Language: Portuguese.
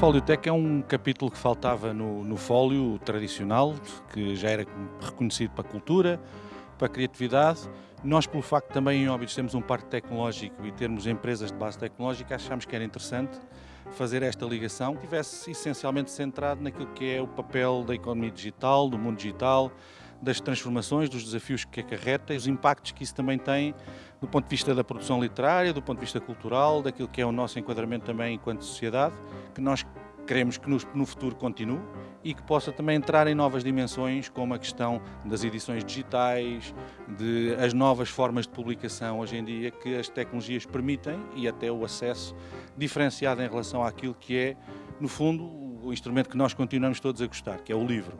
Foliotech é um capítulo que faltava no, no fólio tradicional, que já era reconhecido para a cultura, para a criatividade. Nós, pelo facto também em Óbidos temos um parque tecnológico e termos empresas de base tecnológica, achámos que era interessante fazer esta ligação, que estivesse essencialmente centrado naquilo que é o papel da economia digital, do mundo digital, das transformações, dos desafios que acarreta e os impactos que isso também tem do ponto de vista da produção literária, do ponto de vista cultural, daquilo que é o nosso enquadramento também enquanto sociedade, que nós queremos que no, futuro continue e que possa também entrar em novas dimensões, como a questão das edições digitais, de as novas formas de publicação hoje em dia que as tecnologias permitem e até o acesso diferenciado em relação àquilo que é, no fundo, o instrumento que nós continuamos todos a gostar, que é o livro.